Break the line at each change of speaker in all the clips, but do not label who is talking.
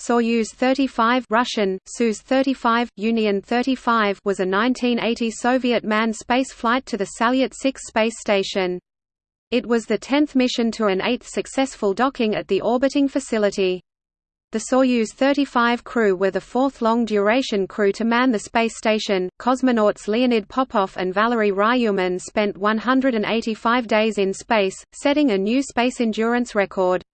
Soyuz 35 Russian, Soyuz 35, Union 35 was a 1980 Soviet manned space flight to the Salyut 6 space station. It was the tenth mission to an eighth successful docking at the orbiting facility. The Soyuz 35 crew were the fourth long-duration crew to man the space station. Cosmonauts Leonid Popov and Valery Ryumin spent 185 days in space, setting a new space endurance record.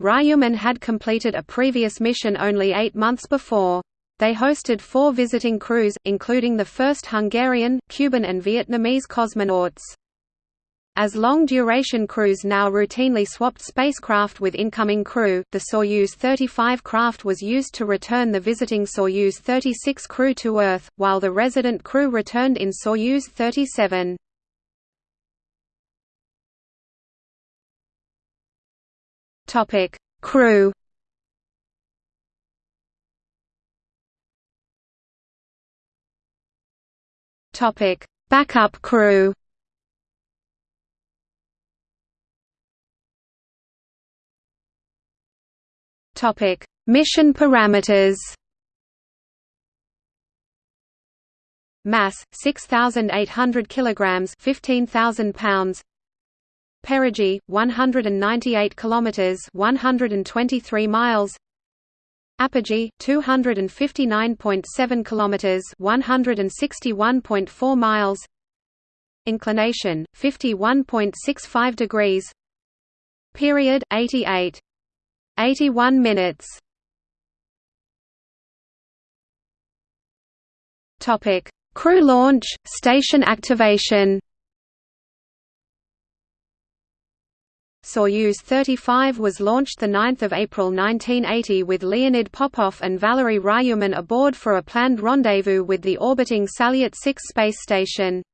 Ryumin had completed a previous mission only eight months before. They hosted four visiting crews, including the first Hungarian, Cuban and Vietnamese cosmonauts. As long-duration crews now routinely swapped spacecraft with incoming crew, the Soyuz 35 craft was used to return the visiting Soyuz 36 crew to Earth, while the resident crew returned in Soyuz 37. Topic: Crew. Topic: Backup crew. Topic: Mission parameters. Mass 6800 kilograms, 15000 pounds. Perigee 198 kilometers 123 miles. Apogee 259.7 kilometers 161.4 miles. Inclination 51.65 degrees. Period 88 81 minutes. Topic Crew launch station activation Soyuz 35 was launched 9 April 1980 with Leonid Popov and Valery Ryumin aboard for a planned rendezvous with the orbiting Salyut 6 space station.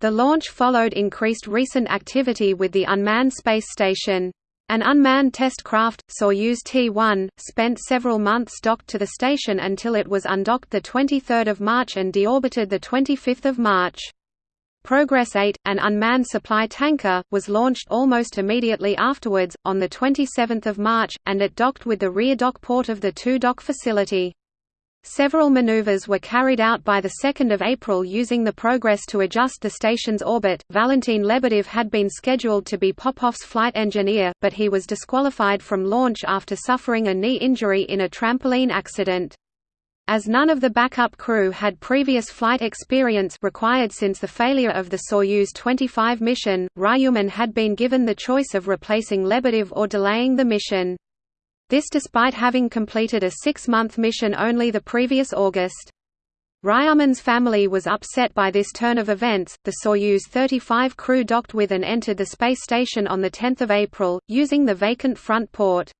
The launch followed increased recent activity with the unmanned space station. An unmanned test craft, Soyuz T-1, spent several months docked to the station until it was undocked 23 March and deorbited 25 March. Progress 8, an unmanned supply tanker, was launched almost immediately afterwards, on 27 March, and it docked with the rear dock port of the two-dock facility. Several maneuvers were carried out by 2 April using the Progress to adjust the station's orbit. Valentin Lebedev had been scheduled to be Popov's flight engineer, but he was disqualified from launch after suffering a knee injury in a trampoline accident. As none of the backup crew had previous flight experience required since the failure of the Soyuz 25 mission, Ryumin had been given the choice of replacing Lebedev or delaying the mission. This despite having completed a six-month mission only the previous August. Ryumin's family was upset by this turn of events. The Soyuz 35 crew docked with and entered the space station on 10 April, using the vacant front port.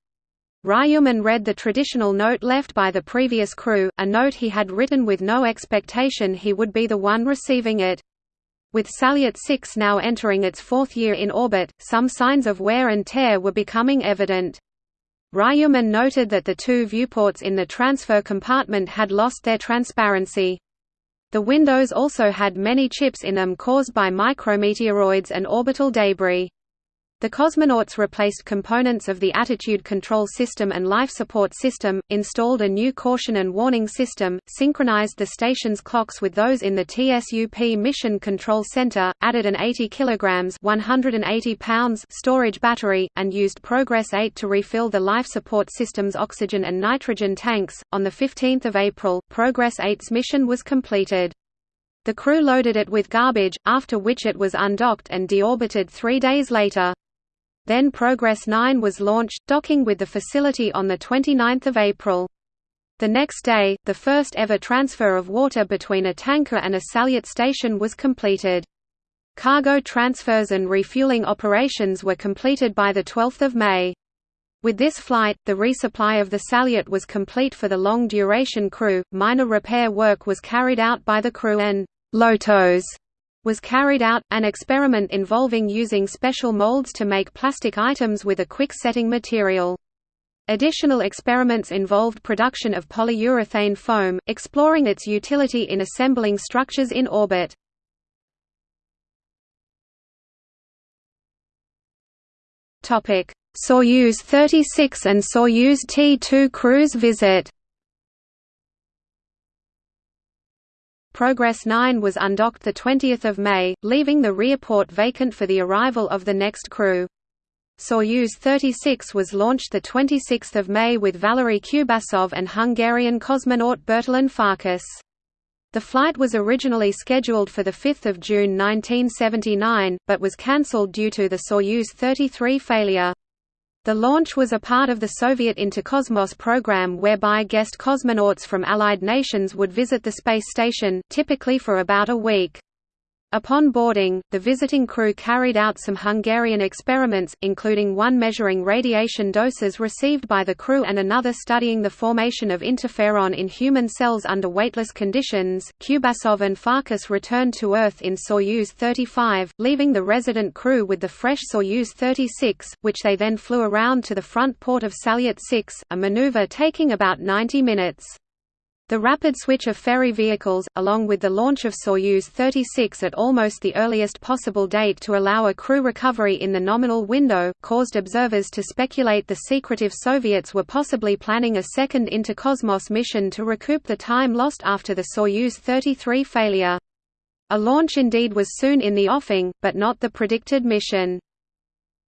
Ryumin read the traditional note left by the previous crew, a note he had written with no expectation he would be the one receiving it. With Salyut 6 now entering its fourth year in orbit, some signs of wear and tear were becoming evident. Ryumin noted that the two viewports in the transfer compartment had lost their transparency. The windows also had many chips in them caused by micrometeoroids and orbital debris. The cosmonauts replaced components of the attitude control system and life support system, installed a new caution and warning system, synchronized the station's clocks with those in the TSUP Mission Control Center, added an 80 kg 180 pounds storage battery, and used Progress 8 to refill the life support system's oxygen and nitrogen tanks. On 15 April, Progress 8's mission was completed. The crew loaded it with garbage, after which it was undocked and deorbited three days later. Then Progress 9 was launched, docking with the facility on 29 April. The next day, the first ever transfer of water between a tanker and a Salyut station was completed. Cargo transfers and refueling operations were completed by 12 May. With this flight, the resupply of the Salyut was complete for the long-duration crew, minor repair work was carried out by the crew and «lotos» was carried out, an experiment involving using special molds to make plastic items with a quick-setting material. Additional experiments involved production of polyurethane foam, exploring its utility in assembling structures in orbit. Soyuz 36 and Soyuz T-2 cruise visit Progress 9 was undocked 20 May, leaving the rear port vacant for the arrival of the next crew. Soyuz 36 was launched 26 May with Valery Kubasov and Hungarian cosmonaut Bertalan Farkas. The flight was originally scheduled for 5 June 1979, but was cancelled due to the Soyuz 33 failure. The launch was a part of the Soviet Interkosmos program whereby guest cosmonauts from Allied nations would visit the space station, typically for about a week. Upon boarding, the visiting crew carried out some Hungarian experiments, including one measuring radiation doses received by the crew and another studying the formation of interferon in human cells under weightless conditions. Kubasov and Farkas returned to Earth in Soyuz 35, leaving the resident crew with the fresh Soyuz 36, which they then flew around to the front port of Salyut 6, a maneuver taking about 90 minutes. The rapid switch of ferry vehicles, along with the launch of Soyuz 36 at almost the earliest possible date to allow a crew recovery in the nominal window, caused observers to speculate the secretive Soviets were possibly planning a second Interkosmos mission to recoup the time lost after the Soyuz 33 failure. A launch indeed was soon in the offing, but not the predicted mission.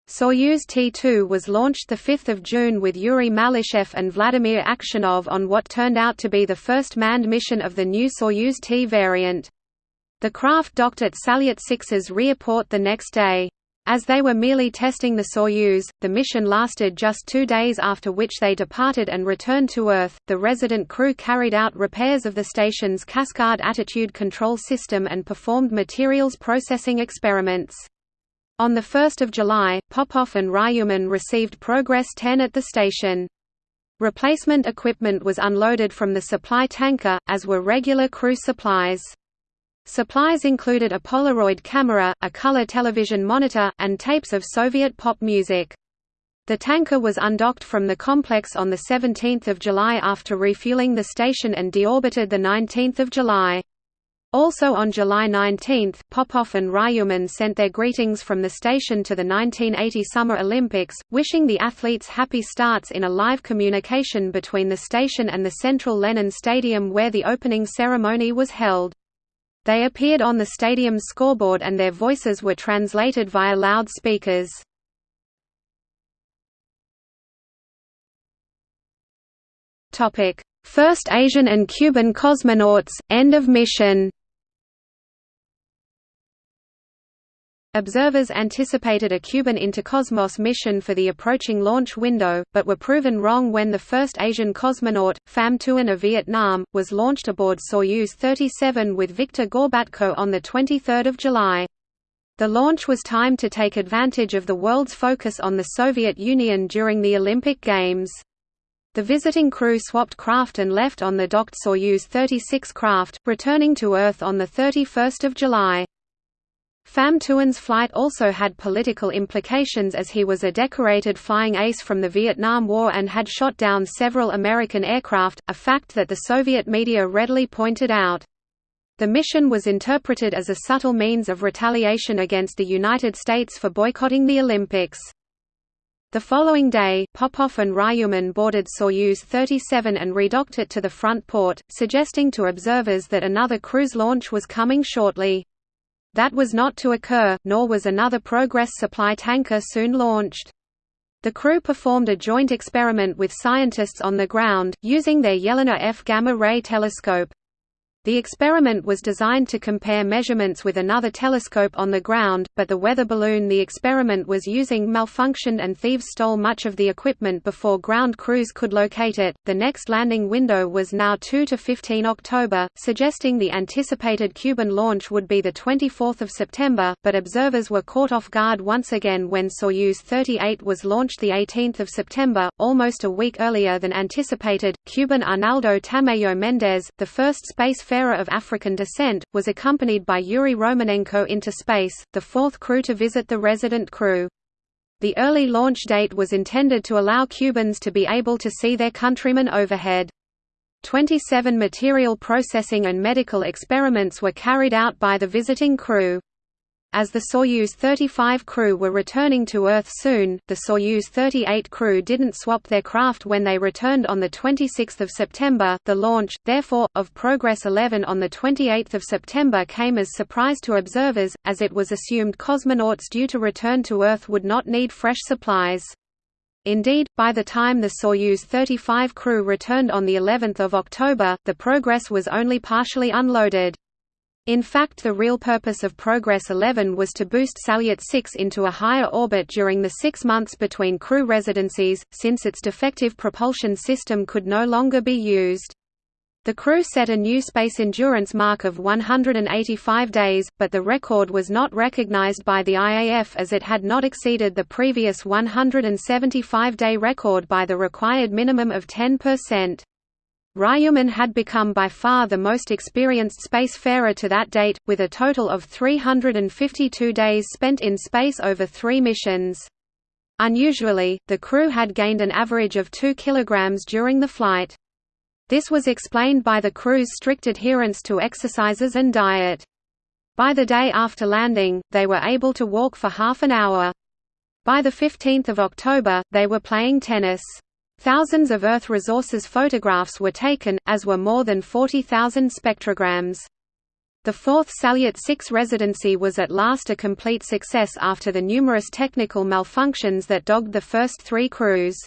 Soyuz T-2 was launched 5 June with Yuri Malyshev and Vladimir Aksyonov on what turned out to be the first manned mission of the new Soyuz T variant. The craft docked at Salyut 6's rear port the next day. As they were merely testing the Soyuz, the mission lasted just two days after which they departed and returned to Earth. The resident crew carried out repairs of the station's Cascade attitude control system and performed materials processing experiments. On 1 July, Popov and Ryumin received Progress 10 at the station. Replacement equipment was unloaded from the supply tanker, as were regular crew supplies. Supplies included a Polaroid camera, a color television monitor, and tapes of Soviet pop music. The tanker was undocked from the complex on 17 July after refueling the station and deorbited 19 July. Also on July 19, Popov and Ryumin sent their greetings from the station to the 1980 Summer Olympics, wishing the athletes happy starts in a live communication between the station and the Central Lenin Stadium where the opening ceremony was held. They appeared on the stadium's scoreboard and their voices were translated via loudspeakers. First Asian and Cuban cosmonauts, end of mission Observers anticipated a Cuban Interkosmos mission for the approaching launch window, but were proven wrong when the first Asian cosmonaut, Pham Tuan of Vietnam, was launched aboard Soyuz 37 with Viktor Gorbatko on 23 July. The launch was timed to take advantage of the world's focus on the Soviet Union during the Olympic Games. The visiting crew swapped craft and left on the docked Soyuz 36 craft, returning to Earth on 31 July. Pham Tuan's flight also had political implications as he was a decorated flying ace from the Vietnam War and had shot down several American aircraft, a fact that the Soviet media readily pointed out. The mission was interpreted as a subtle means of retaliation against the United States for boycotting the Olympics. The following day, Popov and Ryumin boarded Soyuz 37 and redocked it to the front port, suggesting to observers that another cruise launch was coming shortly. That was not to occur, nor was another Progress supply tanker soon launched. The crew performed a joint experiment with scientists on the ground, using their Yelena F gamma-ray telescope. The experiment was designed to compare measurements with another telescope on the ground, but the weather balloon the experiment was using malfunctioned and thieves stole much of the equipment before ground crews could locate it. The next landing window was now 2 to 15 October, suggesting the anticipated Cuban launch would be the 24th of September, but observers were caught off guard once again when Soyuz 38 was launched the 18th of September, almost a week earlier than anticipated. Cuban Arnaldo Tamayo Mendez, the first space seafarer of African descent, was accompanied by Yuri Romanenko into space, the fourth crew to visit the resident crew. The early launch date was intended to allow Cubans to be able to see their countrymen overhead. 27 material processing and medical experiments were carried out by the visiting crew. As the Soyuz 35 crew were returning to Earth soon, the Soyuz 38 crew didn't swap their craft when they returned on 26 September. The launch, therefore, of Progress 11 on 28 September came as surprise to observers, as it was assumed cosmonauts due to return to Earth would not need fresh supplies. Indeed, by the time the Soyuz 35 crew returned on the 11th of October, the Progress was only partially unloaded. In fact the real purpose of Progress 11 was to boost Salyut 6 into a higher orbit during the six months between crew residencies, since its defective propulsion system could no longer be used. The crew set a new space endurance mark of 185 days, but the record was not recognized by the IAF as it had not exceeded the previous 175-day record by the required minimum of 10%. Ryumin had become by far the most experienced spacefarer to that date, with a total of 352 days spent in space over three missions. Unusually, the crew had gained an average of 2 kilograms during the flight. This was explained by the crew's strict adherence to exercises and diet. By the day after landing, they were able to walk for half an hour. By 15 October, they were playing tennis. Thousands of Earth resources photographs were taken, as were more than 40,000 spectrograms. The fourth Salyut 6 residency was at last a complete success after the numerous technical malfunctions that dogged the first three crews.